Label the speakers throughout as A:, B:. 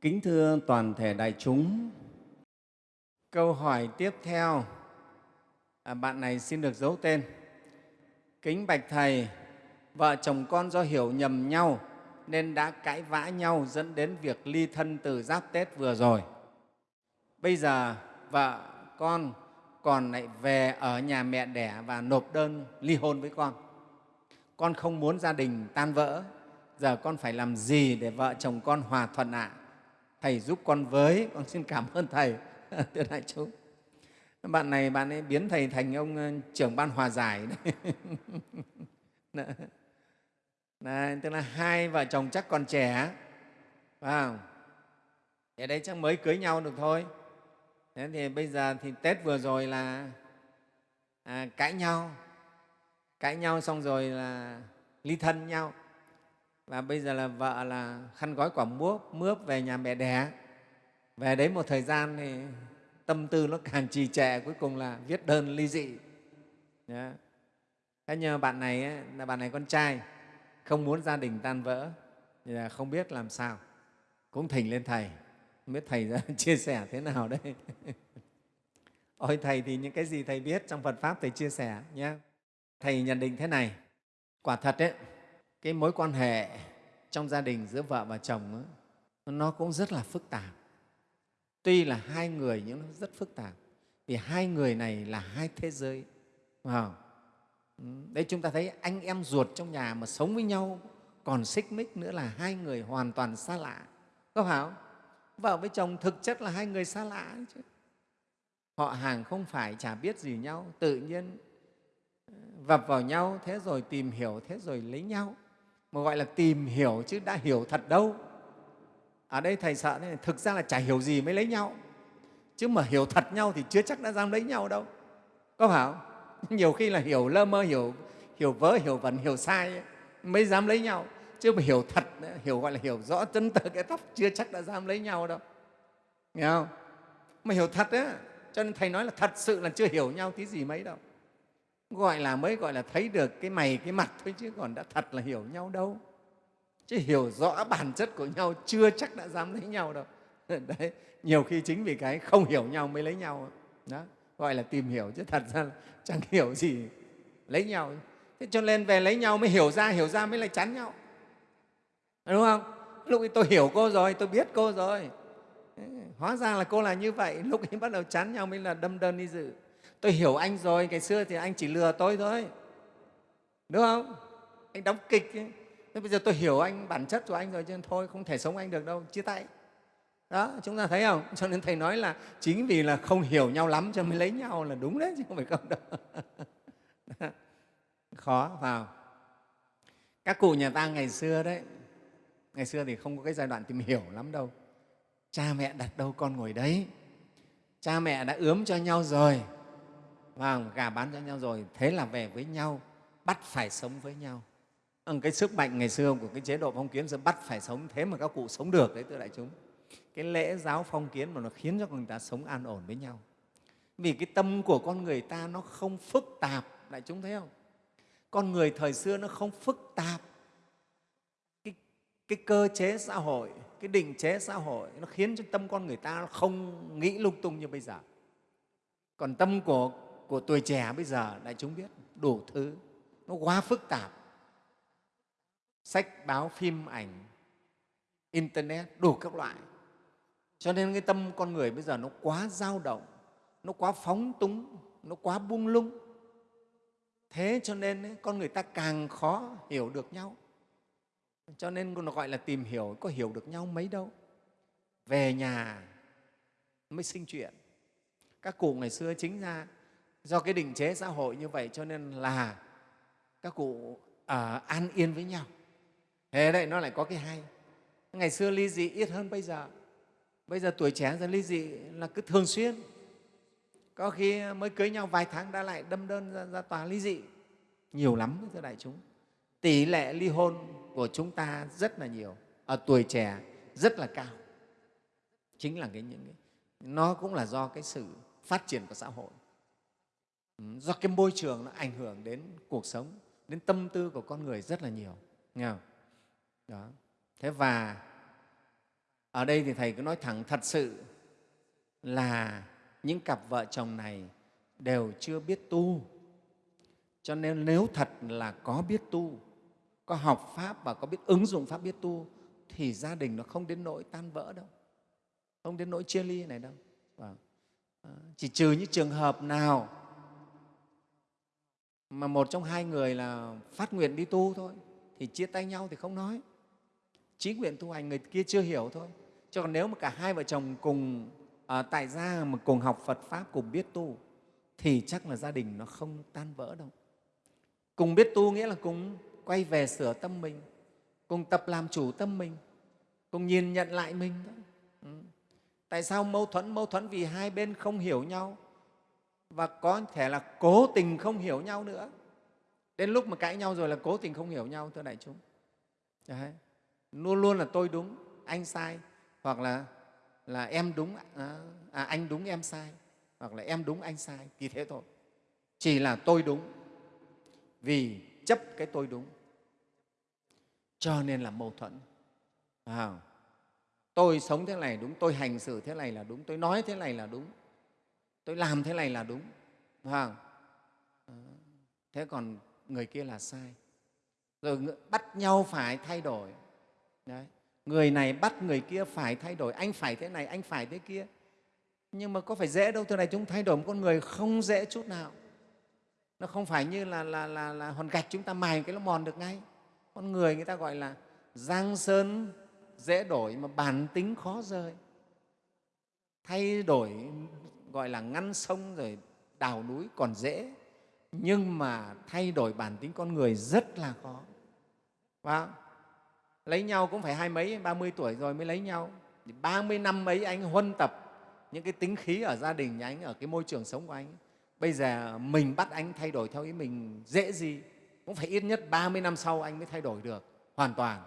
A: Kính thưa toàn thể đại chúng, câu hỏi tiếp theo, à, bạn này xin được giấu tên. Kính bạch Thầy, vợ chồng con do hiểu nhầm nhau nên đã cãi vã nhau dẫn đến việc ly thân từ giáp Tết vừa rồi. Bây giờ vợ con còn lại về ở nhà mẹ đẻ và nộp đơn ly hôn với con. Con không muốn gia đình tan vỡ, giờ con phải làm gì để vợ chồng con hòa thuận ạ? À? Thầy giúp con với, con xin cảm ơn Thầy, thưa đại chúng. Bạn này, bạn ấy biến Thầy thành ông ờ, trưởng ban hòa giải đấy. Đấy, tức là hai vợ chồng chắc còn trẻ, phải không? Ở đây chắc mới cưới nhau được thôi. Thế thì bây giờ thì Tết vừa rồi là à, cãi nhau, cãi nhau xong rồi là ly thân nhau và bây giờ là vợ là khăn gói quả mướp mướp về nhà mẹ đẻ. Về đấy một thời gian thì tâm tư nó càng trì trệ cuối cùng là viết đơn ly dị. Yeah. thế nhưng bạn này ấy, là bạn này con trai không muốn gia đình tan vỡ thì là không biết làm sao. Cũng thỉnh lên thầy không biết thầy ra chia sẻ thế nào đấy. Ôi thầy thì những cái gì thầy biết trong phật pháp thầy chia sẻ nhé thầy nhận định thế này quả thật đấy cái mối quan hệ trong gia đình giữa vợ và chồng đó, nó cũng rất là phức tạp. Tuy là hai người nhưng nó rất phức tạp. Vì hai người này là hai thế giới phải ừ, đấy chúng ta thấy anh em ruột trong nhà mà sống với nhau còn xích mích nữa là hai người hoàn toàn xa lạ có phải không? Vợ với chồng thực chất là hai người xa lạ chứ. Họ hàng không phải chả biết gì nhau tự nhiên ờ, vập vào nhau thế rồi tìm hiểu thế rồi lấy nhau mà gọi là tìm hiểu chứ đã hiểu thật đâu. Ở đây thầy sợ này, thực ra là chả hiểu gì mới lấy nhau. Chứ mà hiểu thật nhau thì chưa chắc đã dám lấy nhau đâu. Có phải không? Nhiều khi là hiểu lơ mơ hiểu hiểu vớ hiểu vẩn hiểu sai ấy, mới dám lấy nhau. Chứ mà hiểu thật hiểu gọi là hiểu rõ chân tơ cái tóc chưa chắc đã dám lấy nhau đâu. Nghe không? Mà hiểu thật á cho nên thầy nói là thật sự là chưa hiểu nhau tí gì mấy đâu gọi là mới gọi là thấy được cái mày, cái mặt thôi chứ còn đã thật là hiểu nhau đâu. Chứ hiểu rõ bản chất của nhau, chưa chắc đã dám lấy nhau đâu. Đấy, nhiều khi chính vì cái không hiểu nhau mới lấy nhau. Đó, gọi là tìm hiểu chứ thật ra chẳng hiểu gì lấy nhau. Thế cho nên về lấy nhau mới hiểu ra hiểu ra mới lại chán nhau. Đúng không? Lúc ấy tôi hiểu cô rồi, tôi biết cô rồi. Hóa ra là cô là như vậy. Lúc ấy bắt đầu chán nhau mới là đâm đơn đi dự tôi hiểu anh rồi, ngày xưa thì anh chỉ lừa tôi thôi. Đúng không? Anh đóng kịch ấy. thế bây giờ tôi hiểu anh, bản chất của anh rồi cho nên thôi, không thể sống anh được đâu, chia tay. Đó, chúng ta thấy không? Cho nên thầy nói là chính vì là không hiểu nhau lắm cho mới lấy nhau là đúng đấy, chứ không phải không đâu. Khó, vào. Các cụ nhà ta ngày xưa đấy, ngày xưa thì không có cái giai đoạn tìm hiểu lắm đâu. Cha mẹ đặt đâu con ngồi đấy. Cha mẹ đã ướm cho nhau rồi và gà bán cho nhau rồi. Thế là về với nhau bắt phải sống với nhau. Vâng, cái sức mạnh ngày xưa của cái chế độ phong kiến sẽ bắt phải sống thế mà các cụ sống được đấy thưa đại chúng. Cái lễ giáo phong kiến mà nó khiến cho người ta sống an ổn với nhau. Vì cái tâm của con người ta nó không phức tạp đại chúng thấy không? Con người thời xưa nó không phức tạp. Cái, cái cơ chế xã hội cái định chế xã hội nó khiến cho tâm con người ta không nghĩ lung tung như bây giờ. Còn tâm của của tuổi trẻ bây giờ đại chúng biết đủ thứ. Nó quá phức tạp. Sách báo phim ảnh internet đủ các loại. Cho nên cái tâm con người bây giờ nó quá dao động nó quá phóng túng nó quá buông lung. Thế cho nên ấy, con người ta càng khó hiểu được nhau. Cho nên nó gọi là tìm hiểu có hiểu được nhau mấy đâu. Về nhà mới sinh chuyện. Các cụ ngày xưa chính ra do cái định chế xã hội như vậy cho nên là các cụ à, an yên với nhau. Thế đấy nó lại có cái hay. Ngày xưa ly dị ít hơn bây giờ. Bây giờ tuổi trẻ dần ly dị là cứ thường xuyên. Có khi mới cưới nhau vài tháng đã lại đâm đơn ra, ra tòa ly dị. Nhiều lắm thưa đại chúng. Tỷ lệ ly hôn của chúng ta rất là nhiều. Ở tuổi trẻ rất là cao. Chính là cái những cái nó cũng là do cái sự phát triển của xã hội. Ừ, do cái môi trường nó ảnh hưởng đến cuộc sống, đến tâm tư của con người rất là nhiều, nghe không? Đó. thế và ở đây thì thầy cứ nói thẳng thật sự là những cặp vợ chồng này đều chưa biết tu cho nên nếu thật là có biết tu, có học pháp và có biết ứng dụng pháp biết tu, thì gia đình nó không đến nỗi tan vỡ đâu, không đến nỗi chia ly này đâu vâng. ờ, chỉ trừ những trường hợp nào mà một trong hai người là phát nguyện đi tu thôi thì chia tay nhau thì không nói. Chí nguyện tu hành người kia chưa hiểu thôi. Chứ còn nếu mà cả hai vợ chồng cùng à, tại gia mà cùng học phật pháp cùng biết tu thì chắc là gia đình nó không tan vỡ đâu. Cùng biết tu nghĩa là cùng quay về sửa tâm mình cùng tập làm chủ tâm mình cùng nhìn nhận lại mình đó. Ừ. tại sao mâu thuẫn? Mâu thuẫn vì hai bên không hiểu nhau và có thể là cố tình không hiểu nhau nữa. Đến lúc mà cãi nhau rồi là cố tình không hiểu nhau thưa đại chúng. Đấy. luôn luôn là tôi đúng anh sai hoặc là là em đúng à, à, anh đúng em sai hoặc là em đúng anh sai kỳ thế thôi. Chỉ là tôi đúng vì chấp cái tôi đúng. Cho nên là mâu thuẫn. À, tôi sống thế này đúng tôi hành xử thế này là đúng tôi nói thế này là đúng tôi làm thế này là đúng à, thế còn người kia là sai. Rồi bắt nhau phải thay đổi. Đấy. người này bắt người kia phải thay đổi. Anh phải thế này anh phải thế kia. Nhưng mà có phải dễ đâu thưa này chúng thay đổi một con người không dễ chút nào. Nó không phải như là, là, là, là hòn gạch chúng ta mài cái nó mòn được ngay. Con người người ta gọi là giang sơn dễ đổi mà bản tính khó rơi thay đổi gọi là ngăn sông rồi đào núi còn dễ. Nhưng mà thay đổi bản tính con người rất là khó. Và lấy nhau cũng phải hai mấy ba mươi tuổi rồi mới lấy nhau. Ba mươi năm ấy anh huân tập những cái tính khí ở gia đình nhà anh ở cái môi trường sống của anh. Bây giờ mình bắt anh thay đổi theo ý mình dễ gì cũng phải ít nhất 30 năm sau anh mới thay đổi được hoàn toàn.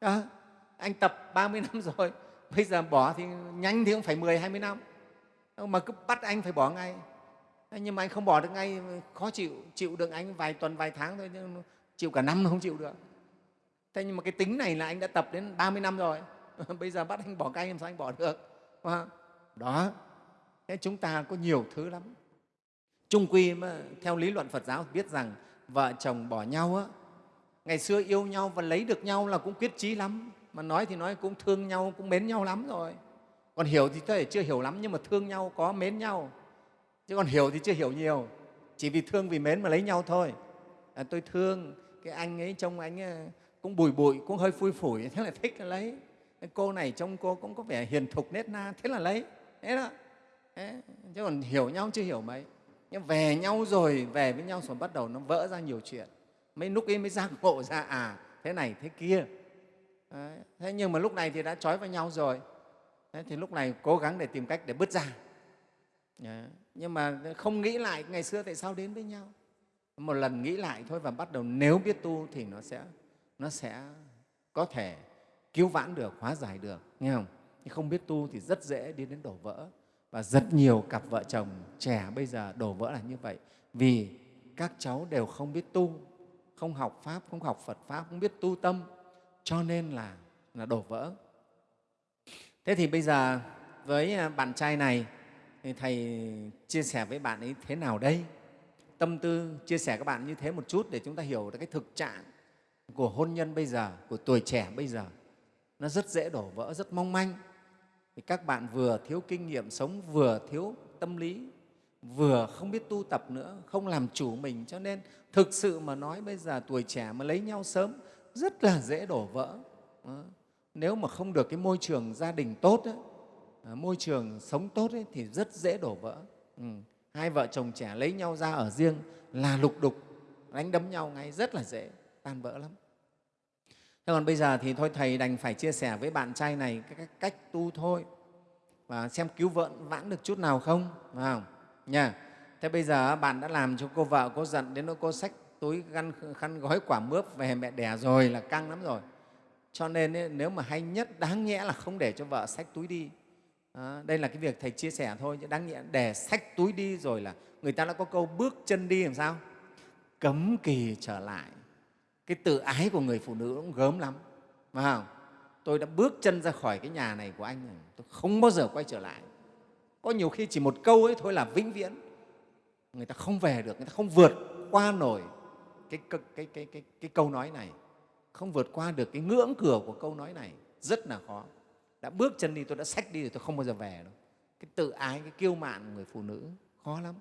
A: À, anh tập 30 năm rồi bây giờ bỏ thì nhanh thì cũng phải 10, 20 năm. Ờ, mà cứ bắt anh phải bỏ ngay. Nhưng mà anh không bỏ được ngay khó chịu chịu được anh vài tuần vài tháng thôi nhưng chịu cả năm không chịu được. Thế nhưng mà cái tính này là anh đã tập đến 30 năm rồi. Bây giờ bắt anh bỏ cay làm sao anh bỏ được đó. Thế chúng ta có nhiều thứ lắm. Trung quy mà, theo lý luận phật giáo biết rằng vợ chồng bỏ nhau á, ngày xưa yêu nhau và lấy được nhau là cũng quyết chí lắm. Mà nói thì nói cũng thương nhau cũng mến nhau lắm rồi còn hiểu thì có thể chưa hiểu lắm nhưng mà thương nhau có mến nhau. Chứ còn hiểu thì chưa hiểu nhiều. Chỉ vì thương vì mến mà lấy nhau thôi. À, tôi thương cái anh ấy trông anh ấy cũng bùi bụi cũng hơi phui phủi thế là thích là lấy. Cái cô này trông cô cũng có vẻ hiền thục nết na thế là lấy. Thế đó. Thế. chứ còn hiểu nhau chưa hiểu mấy. Nhưng về nhau rồi về với nhau rồi bắt đầu nó vỡ ra nhiều chuyện. Mấy lúc ấy mới giác ngộ ra à thế này thế kia. Đấy. thế nhưng mà lúc này thì đã trói vào nhau rồi thế thì lúc này cố gắng để tìm cách để bứt ra. Đấy. nhưng mà không nghĩ lại ngày xưa tại sao đến với nhau. Một lần nghĩ lại thôi và bắt đầu nếu biết tu thì nó sẽ nó sẽ có thể cứu vãn được, hóa giải được, nghe không? Nhưng không biết tu thì rất dễ đi đến đổ vỡ. Và rất nhiều cặp vợ chồng trẻ bây giờ đổ vỡ là như vậy. Vì các cháu đều không biết tu, không học pháp, không học phật pháp, không biết tu tâm. Cho nên là là đổ vỡ thế thì bây giờ với à, bạn trai này, thì thầy chia sẻ với bạn ấy thế nào đây? Tâm tư chia sẻ các bạn như thế một chút để chúng ta hiểu được cái thực trạng của hôn nhân bây giờ, của tuổi trẻ bây giờ. Nó rất dễ đổ vỡ, rất mong manh. Thì các bạn vừa thiếu kinh nghiệm sống, vừa thiếu tâm lý, vừa không biết tu tập nữa, không làm chủ mình. Cho nên thực sự mà nói bây giờ tuổi trẻ mà lấy nhau sớm, rất là dễ đổ vỡ nếu mà không được cái môi trường gia đình tốt ấy, à, môi trường sống tốt ấy, thì rất dễ đổ vỡ ừ. hai vợ chồng trẻ lấy nhau ra ở riêng là lục đục đánh đấm nhau ngay rất là dễ tan vỡ lắm Thế còn bây giờ thì thôi Thầy đành phải chia sẻ với bạn trai này cái cách tu thôi và xem cứu vợ vãn được chút nào không, phải không? Nha. Thế bây giờ bạn đã làm cho cô vợ cô giận đến nỗi cô xách túi khăn, khăn gói quả mướp về mẹ đẻ rồi là căng lắm rồi. Cho nên ấy, nếu mà hay nhất đáng nhẽ là không để cho vợ xách túi đi. À, đây là cái việc Thầy chia sẻ thôi, chứ đáng nhẽ để xách túi đi rồi là người ta đã có câu bước chân đi làm sao? Cấm kỳ trở lại cái tự ái của người phụ nữ cũng gớm lắm phải không? tôi đã bước chân ra khỏi cái nhà này của anh rồi tôi không bao giờ quay trở lại có nhiều khi chỉ một câu ấy thôi là vĩnh viễn người ta không về được người ta không vượt qua nổi cái, cái, cái, cái, cái, cái câu nói này không vượt qua được cái ngưỡng cửa của câu nói này rất là khó. Đã bước chân đi tôi đã sách đi rồi tôi không bao giờ về đâu. Cái tự ái cái kiêu mạn của người phụ nữ khó lắm.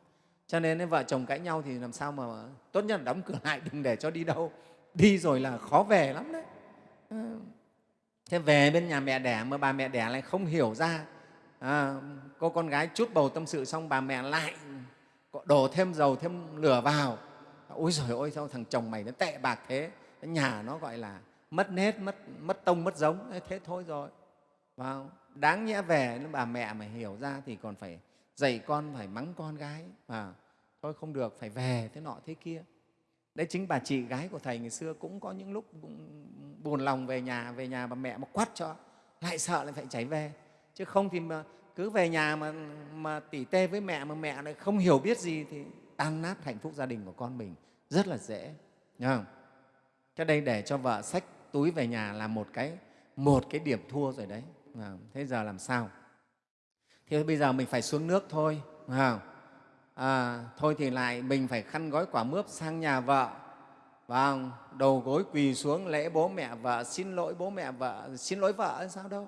A: Cho nên vợ chồng cãi nhau thì làm sao mà tốt nhất là đóng cửa lại đừng để cho đi đâu. Đi rồi là khó về lắm đấy. Ờ. Thế về bên nhà mẹ đẻ mà bà mẹ đẻ lại không hiểu ra. À, cô con gái chút bầu tâm sự xong bà mẹ lại đổ thêm dầu thêm lửa vào. Ôi rồi ôi sao thằng chồng mày nó tệ bạc thế? Nhà nó gọi là mất nết mất mất tông mất giống. Thế thôi rồi. Vào đáng nhẽ về bà mẹ mà hiểu ra thì còn phải dạy con phải mắng con gái. Mà thôi không được phải về thế nọ thế kia. Đấy chính bà chị gái của thầy ngày xưa cũng có những lúc cũng buồn lòng về nhà về nhà bà mẹ mà quát cho lại sợ lại phải chảy về. Chứ không thì mà cứ về nhà mà, mà tỉ tê với mẹ mà mẹ lại không hiểu biết gì thì tan nát hạnh phúc gia đình của con mình. Rất là dễ Nhớ không? Cái đây để cho vợ xách túi về nhà là một cái một cái điểm thua rồi đấy. Vâng, thế giờ làm sao? Thì bây giờ mình phải xuống nước thôi không? À, thôi thì lại mình phải khăn gói quả mướp sang nhà vợ. Và đầu gối quỳ xuống lễ bố mẹ vợ xin lỗi bố mẹ vợ xin lỗi vợ sao đâu.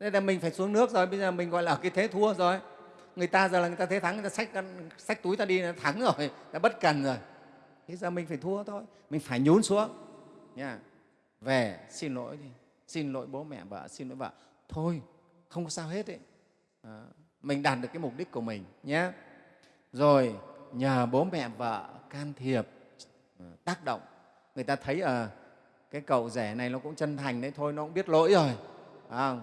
A: Đây là mình phải xuống nước rồi bây giờ mình gọi là cái thế thua rồi. Người ta giờ là người ta thế thắng người ta xách, xách túi ta đi là thắng rồi đã bất cần rồi thế giờ mình phải thua thôi mình phải nhún xuống. Nha. Về xin lỗi đi. Xin lỗi bố mẹ vợ xin lỗi vợ. Thôi không có sao hết đấy, À, ờ, mình đạt được cái mục đích của mình nhé. Rồi nhờ bố mẹ vợ can thiệp ờ, tác động. Người ta thấy à, cái cậu rẻ này nó cũng chân thành đấy thôi nó cũng biết lỗi rồi. À,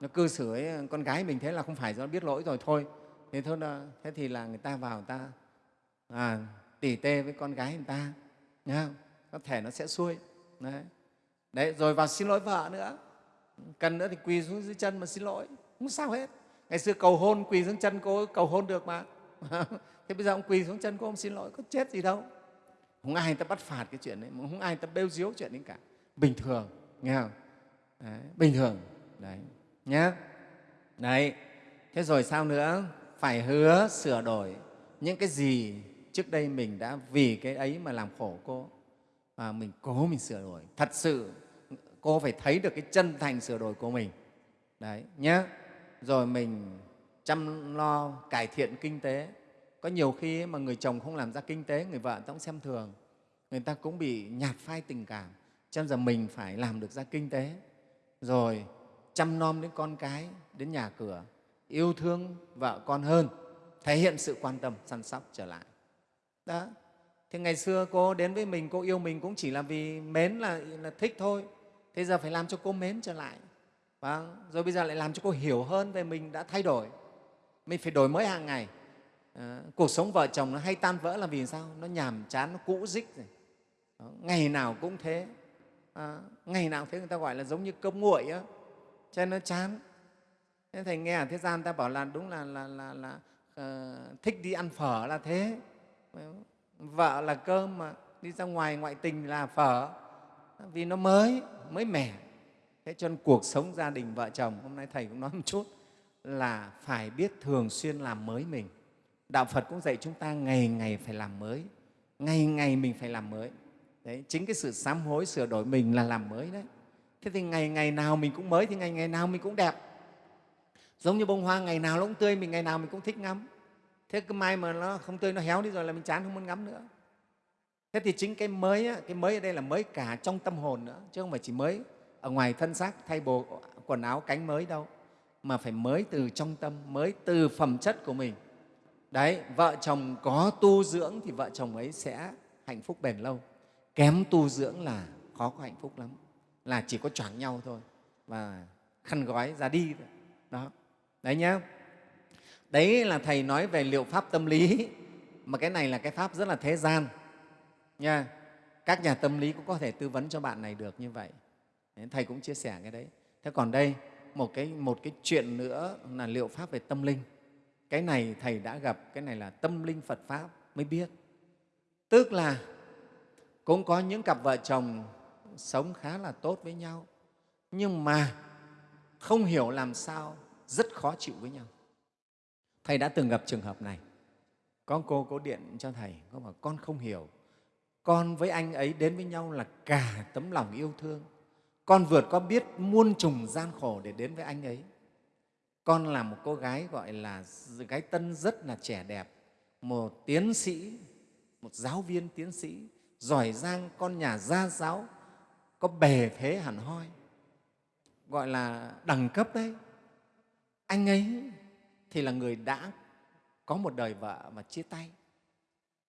A: nó cư xử ấy, con gái mình thế là không phải do biết lỗi rồi thôi. Thế thôi thế thì là người ta vào người ta à, tỉ tê với con gái người ta nhá. Có thể nó sẽ xuôi. Đấy. đấy rồi vào xin lỗi vợ nữa. Cần nữa thì quỳ xuống dưới chân mà xin lỗi. Không sao hết. Ngày xưa cầu hôn quỳ xuống chân cô cầu hôn được mà. Thế bây giờ ông quỳ xuống chân cô ông xin lỗi có chết gì đâu. Không ai người ta bắt phạt cái chuyện đấy không ai người ta bêu diếu chuyện đấy cả. Bình thường nghe không? Đấy, bình thường. Đấy nhé đấy. Thế rồi sao nữa? Phải hứa sửa đổi những cái gì trước đây mình đã vì cái ấy mà làm khổ cô. Và mình cố mình sửa đổi. Thật sự, cô phải thấy được cái chân thành sửa đổi của mình. Đấy nhé rồi mình chăm lo, cải thiện kinh tế. Có nhiều khi mà người chồng không làm ra kinh tế, người vợ cũng xem thường. Người ta cũng bị nhạt phai tình cảm. Cho nên giờ mình phải làm được ra kinh tế. Rồi chăm nom đến con cái, đến nhà cửa. Yêu thương vợ con hơn. Thể hiện sự quan tâm, săn sóc trở lại đó. Thì ngày xưa cô đến với mình cô yêu mình cũng chỉ là vì mến là, là thích thôi. Thế giờ phải làm cho cô mến trở lại. Vâng. rồi bây giờ lại làm cho cô hiểu hơn về mình đã thay đổi. Mình phải đổi mới hàng ngày. À, cuộc sống vợ chồng nó hay tan vỡ là vì sao? Nó nhàm chán nó cũ dích rồi. Đó, ngày nào cũng thế. À, ngày nào thế người ta gọi là giống như cơm nguội á. Cho nên nó chán. Thế thầy nghe ở thế gian ta bảo là đúng là, là, là, là uh, thích đi ăn phở là thế vợ là cơm mà, đi ra ngoài ngoại tình là phở. Vì nó mới mới mẻ. Thế cho nên cuộc sống gia đình vợ chồng, hôm nay thầy cũng nói một chút, là phải biết thường xuyên làm mới mình. Đạo phật cũng dạy chúng ta ngày ngày phải làm mới, ngày ngày mình phải làm mới. Đấy, chính cái sự sám hối, sửa đổi mình là làm mới đấy. Thế thì ngày ngày nào mình cũng mới thì ngày ngày nào mình cũng đẹp. Giống như bông hoa, ngày nào nó cũng tươi, mình ngày nào mình cũng thích ngắm thế cái mai mà nó không tươi, nó héo đi rồi là mình chán, không muốn ngắm nữa. Thế thì chính cái mới á, cái mới ở đây là mới cả trong tâm hồn nữa, chứ không phải chỉ mới ở ngoài thân xác, thay bộ quần áo, cánh mới đâu, mà phải mới từ trong tâm, mới từ phẩm chất của mình. Đấy, vợ chồng có tu dưỡng thì vợ chồng ấy sẽ hạnh phúc bền lâu. Kém tu dưỡng là khó có hạnh phúc lắm, là chỉ có choảng nhau thôi và khăn gói ra đi thôi. đó. Đấy nhé đấy là thầy nói về liệu pháp tâm lý. Mà cái này là cái pháp rất là thế gian nha. Các nhà tâm lý cũng có thể tư vấn cho bạn này được như vậy. Thầy cũng chia sẻ cái đấy. Thế còn đây một cái, một cái chuyện nữa là liệu pháp về tâm linh. Cái này thầy đã gặp cái này là tâm linh phật pháp mới biết. Tức là cũng có những cặp vợ chồng sống khá là tốt với nhau nhưng mà không hiểu làm sao rất khó chịu với nhau thầy đã từng gặp trường hợp này. Có cô có điện cho thầy, có bảo, con không hiểu. Con với anh ấy đến với nhau là cả tấm lòng yêu thương. Con vượt có biết muôn trùng gian khổ để đến với anh ấy. Con là một cô gái gọi là gái tân rất là trẻ đẹp. Một tiến sĩ, một giáo viên tiến sĩ, giỏi giang, con nhà gia giáo, có bề thế hẳn hoi, gọi là đẳng cấp đấy. Anh ấy thì là người đã có một đời vợ mà chia tay.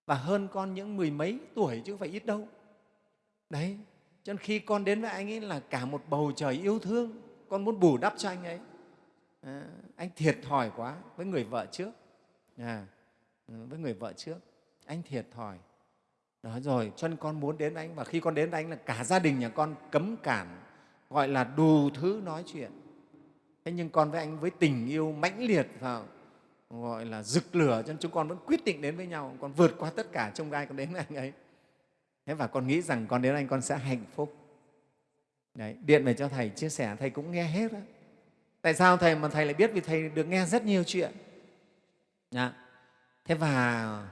A: Và hơn con những mười mấy tuổi chứ không phải ít đâu. Đấy cho nên khi con đến với anh ấy là cả một bầu trời yêu thương con muốn bù đắp cho anh ấy. À, anh thiệt thòi quá với người vợ trước. À, với người vợ trước anh thiệt thòi. Đó rồi cho nên con muốn đến anh và khi con đến anh là cả gia đình nhà con cấm cản gọi là đủ thứ nói chuyện thế nhưng con với anh với tình yêu mãnh liệt vào gọi là rực lửa cho nên chúng con vẫn quyết định đến với nhau. Con vượt qua tất cả trong gai con đến với anh ấy. Thế và con nghĩ rằng con đến anh con sẽ hạnh phúc. Đấy, điện về cho thầy chia sẻ thầy cũng nghe hết đó. tại sao thầy mà thầy lại biết? Vì thầy được nghe rất nhiều chuyện. Đã. thế và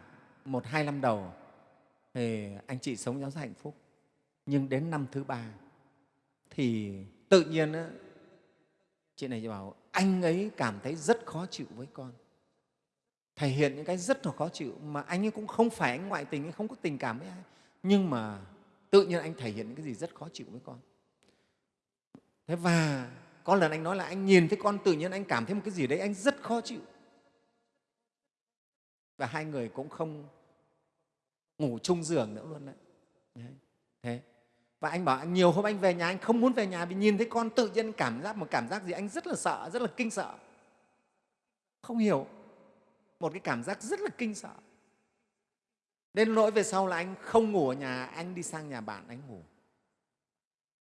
A: một hai năm đầu thì anh chị sống giáo hạnh phúc. Nhưng đến năm thứ ba thì tự nhiên đó, chị này bảo anh ấy cảm thấy rất khó chịu với con thể hiện những cái rất là khó chịu mà anh ấy cũng không phải anh ngoại tình, anh không có tình cảm với ai. Nhưng mà tự nhiên anh thể hiện những cái gì rất khó chịu với con. Thế và có lần anh nói là anh nhìn thấy con tự nhiên anh cảm thấy một cái gì đấy anh rất khó chịu. Và hai người cũng không ngủ chung giường nữa luôn đấy. đấy. Thế. Và anh bảo nhiều hôm anh về nhà anh không muốn về nhà vì nhìn thấy con tự nhiên cảm giác một cảm giác gì anh rất là sợ, rất là kinh sợ. Không hiểu. Một cái cảm giác rất là kinh sợ. Đến nỗi về sau là anh không ngủ ở nhà anh đi sang nhà bạn anh ngủ.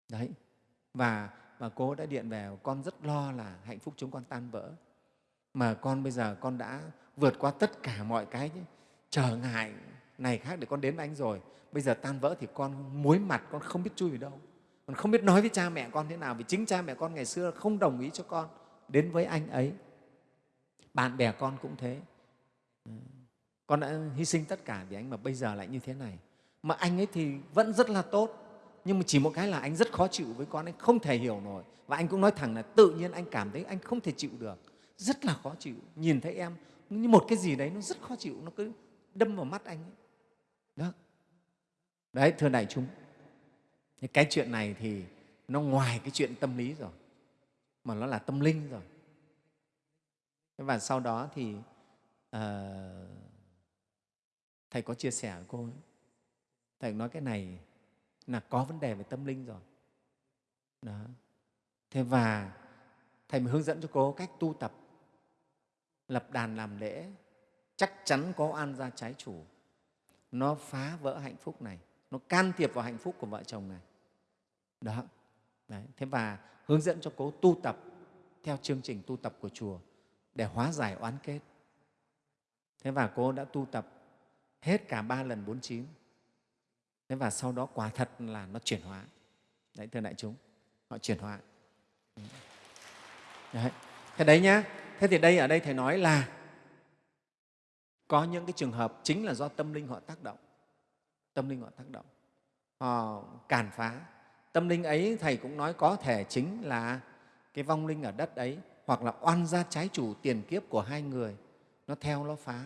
A: Đấy. Và và cô đã điện về con rất lo là hạnh phúc chúng con tan vỡ. Mà con bây giờ con đã vượt qua tất cả mọi cái trở ngại này khác để con đến với anh rồi. Bây giờ tan vỡ thì con muối mặt, con không biết chui về đâu. Con không biết nói với cha mẹ con thế nào, vì chính cha mẹ con ngày xưa không đồng ý cho con đến với anh ấy. Bạn bè con cũng thế. Ừ. Con đã hy sinh tất cả vì anh mà bây giờ lại như thế này. Mà anh ấy thì vẫn rất là tốt, nhưng mà chỉ một cái là anh rất khó chịu với con, anh không thể hiểu nổi. Và anh cũng nói thẳng là tự nhiên anh cảm thấy anh không thể chịu được, rất là khó chịu. Nhìn thấy em, như một cái gì đấy nó rất khó chịu, nó cứ đâm vào mắt anh ấy đó đấy thưa đại chúng cái chuyện này thì nó ngoài cái chuyện tâm lý rồi mà nó là tâm linh rồi và sau đó thì uh, thầy có chia sẻ với cô ấy. thầy nói cái này là có vấn đề về tâm linh rồi đó. thế và thầy mới hướng dẫn cho cô cách tu tập lập đàn làm lễ chắc chắn có an gia trái chủ nó phá vỡ hạnh phúc này. Nó can thiệp vào hạnh phúc của vợ chồng này. Đó. Đấy. thế và hướng dẫn cho cô tu tập theo chương trình tu tập của chùa để hóa giải oán kết. Thế và cô đã tu tập hết cả ba lần bốn chín. Thế và sau đó quả thật là nó chuyển hóa. Đấy, thưa đại chúng, họ chuyển hóa. Đấy. thế đấy nhá. Thế thì đây, ở đây thầy nói là có những cái trường hợp chính là do tâm linh họ tác động. Tâm linh họ tác động. Họ cản phá. Tâm linh ấy, thầy cũng nói có thể chính là cái vong linh ở đất ấy, hoặc là oan gia trái chủ tiền kiếp của hai người. Nó theo, nó phá,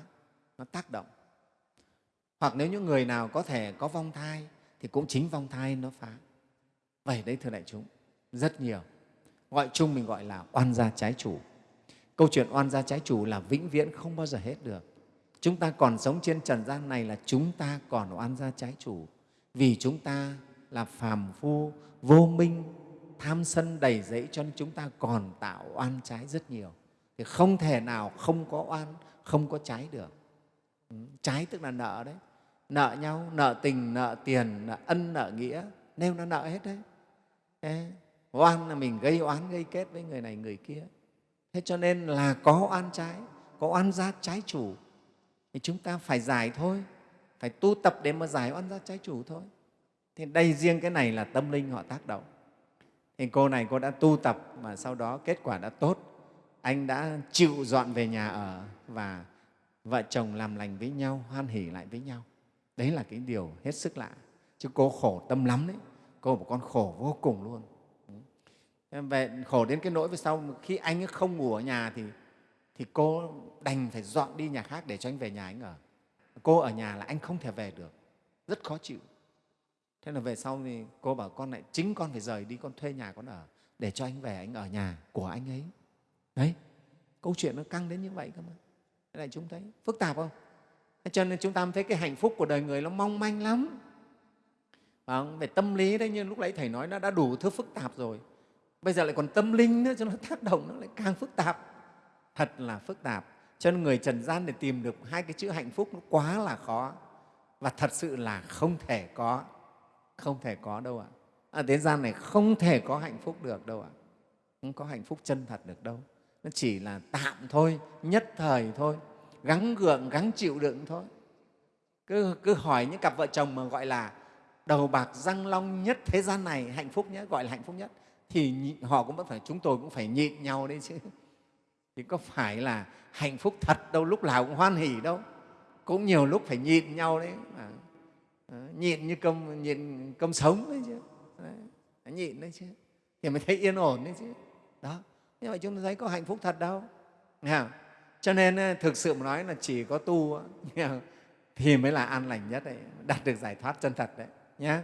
A: nó tác động. Hoặc nếu những người nào có thể có vong thai, thì cũng chính vong thai nó phá. Vậy đấy, thưa đại chúng, rất nhiều. Gọi chung mình gọi là oan gia trái chủ. Câu chuyện oan gia trái chủ là vĩnh viễn không bao giờ hết được chúng ta còn sống trên trần gian này là chúng ta còn oan gia trái chủ. Vì chúng ta là phàm phu vô minh tham sân đầy dẫy cho nên chúng ta còn tạo oan trái rất nhiều. Thì không thể nào không có oan không có trái được. Ừ, trái tức là nợ đấy. Nợ nhau nợ tình nợ tiền nợ ân nợ nghĩa. Nêu nó nợ hết đấy. Thế, oan là mình gây oán gây kết với người này người kia. Thế cho nên là có oan trái có oan gia trái chủ thì chúng ta phải giải thôi. Phải tu tập để mà giải oan gia trái chủ thôi. Thì đây riêng cái này là tâm linh họ tác động. Thì cô này cô đã tu tập mà sau đó kết quả đã tốt. Anh đã chịu dọn về nhà ở và vợ chồng làm lành với nhau, hoan hỉ lại với nhau. Đấy là cái điều hết sức lạ. Chứ cô khổ tâm lắm đấy. Cô một con khổ vô cùng luôn. Về khổ đến cái nỗi về sau khi anh ấy không ngủ ở nhà thì thì cô đành phải dọn đi nhà khác để cho anh về nhà anh ở. Cô ở nhà là anh không thể về được. Rất khó chịu. Thế là về sau thì cô bảo con lại, chính con phải rời đi, con thuê nhà con ở để cho anh về, anh ở nhà của anh ấy. Đấy, câu chuyện nó căng đến như vậy cơ mà. Thế này chúng thấy phức tạp không? Cho nên chúng ta thấy cái hạnh phúc của đời người nó mong manh lắm. Không? về tâm lý đấy, như lúc nãy thầy nói, nó đã đủ thứ phức tạp rồi. Bây giờ lại còn tâm linh nữa, cho nó tác động nó lại càng phức tạp thật là phức tạp. Cho nên người trần gian để tìm được hai cái chữ hạnh phúc nó quá là khó. Và thật sự là không thể có không thể có đâu ạ. À. ở thế gian này không thể có hạnh phúc được đâu ạ. Không có hạnh phúc chân thật được đâu. Nó chỉ là tạm thôi nhất thời thôi. Gắng gượng gắng chịu đựng thôi. Cứ, cứ hỏi những cặp vợ chồng mà gọi là đầu bạc răng long nhất thế gian này hạnh phúc nhất gọi là hạnh phúc nhất thì họ cũng vẫn phải chúng tôi cũng phải nhịn nhau đấy chứ thì có phải là hạnh phúc thật đâu lúc nào cũng hoan hỉ đâu. Cũng nhiều lúc phải nhịn nhau đấy à, nhịn như cơm nhịn cơm sống đấy chứ. Đấy, nhịn đấy chứ. Thì mới thấy yên ổn đấy chứ. Đó như vậy chúng ta thấy có hạnh phúc thật đâu. Nghe cho nên ờ, thực sự mà nói là chỉ có tu thì mới là an lành nhất đấy đạt được giải thoát chân thật đấy nhé